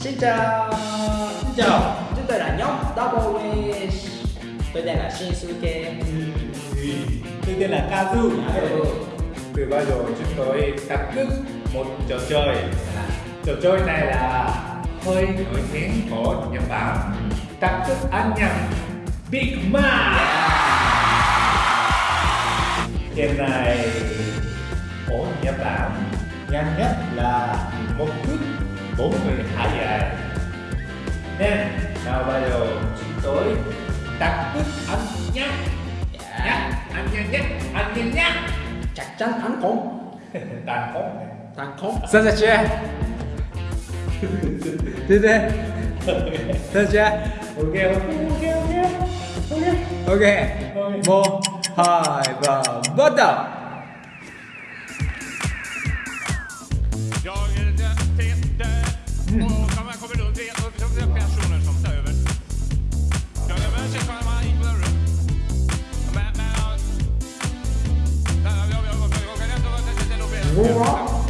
Xin chào. Xin chào. Chúng tôi là nhóm Double Wish. Tôi tên là Shinsuke. Tôi tên là Kazu. Ừ. Từ bao giờ chúng tôi tập thức một trò chơi? Trò chơi này là hơi nổi tiếng của Nhật Bản. Tập thức ăn nhầm Big Mac Game này ở Nhật Bản nhanh nhất là một phút 42 giây Nên nào bây giờ chúng tôi tập thức ăn nhanh Nhắc, ăn nhanh nhất, ăn nhanh nhất Chắc chắn anh không Tàn khốc Thằng không Sân ra chưa? Đi đi. Sân chưa? Ok, ok, ok, ok. Ok. Một, hai, ba, bắt đầu Boa.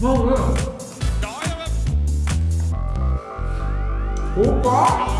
Vamos, Opa!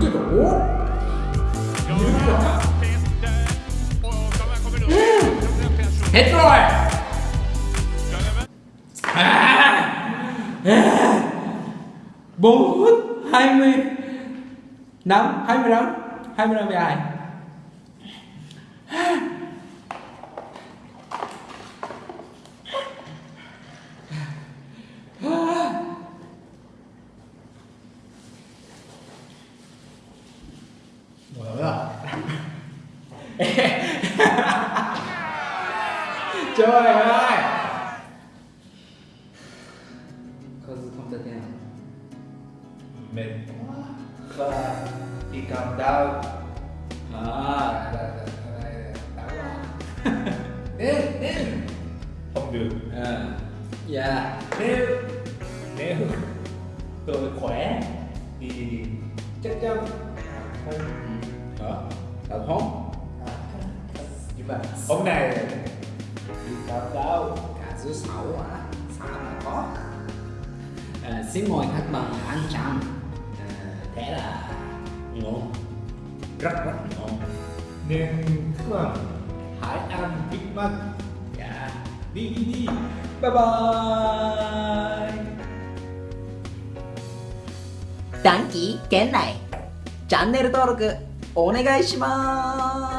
けどおヘッドロイ bốn phút hai mươi năm, hai mươi lăm hai mươi lăm dài Trời ơi. Không không thể nào? Mệt Và đi cầm đau À Đến đến Không được. À Dạ Nhưng mà hôm nay Đi cầm đau Cả dưới sáu à Sao mà có à, Xin mời khách mời ăn chăm à, Thế là ngon Rất rất ngon Nên các bạn hãy ăn Big Mac Dạ Đi đi đi Bye bye 短期圏内チャンネル登録お願いします